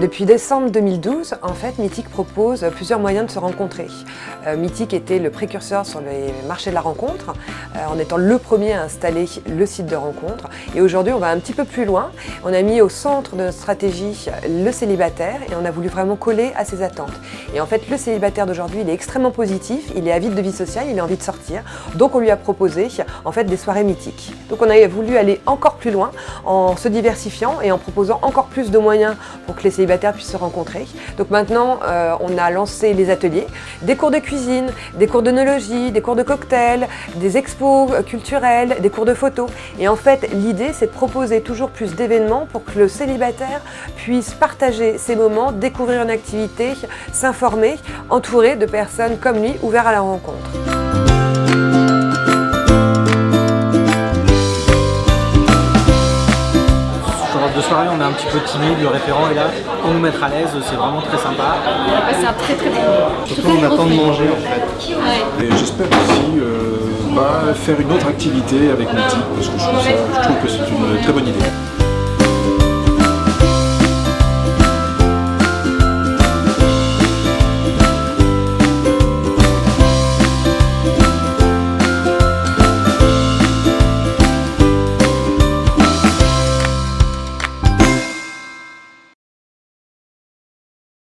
Depuis décembre 2012, en fait, Mythique propose plusieurs moyens de se rencontrer. Euh, Mythique était le précurseur sur les marchés de la rencontre, euh, en étant le premier à installer le site de rencontre. Et aujourd'hui, on va un petit peu plus loin. On a mis au centre de notre stratégie le célibataire et on a voulu vraiment coller à ses attentes. Et en fait, le célibataire d'aujourd'hui, il est extrêmement positif, il est avide de vie sociale, il a envie de sortir. Donc on lui a proposé en fait des soirées mythiques. Donc on a voulu aller encore plus loin en se diversifiant et en proposant encore plus de moyens pour que les célibataires puissent se rencontrer. Donc maintenant, euh, on a lancé les ateliers, des cours de cuisine, des cours d'onologie, des cours de cocktail, des expos culturels, des cours de photo. Et en fait, l'idée, c'est de proposer toujours plus d'événements pour que le célibataire puisse partager ses moments, découvrir une activité, s'informer, entouré de personnes comme lui, ouverts à la rencontre. De soirée, on est un petit peu timide, le référent est là pour nous mettre à l'aise, c'est vraiment très sympa. C'est un très très bon Surtout on attend de manger en fait. Et j'espère aussi euh, bah, faire une autre activité avec Mythique parce que je trouve, ça, je trouve que c'est une très bonne idée.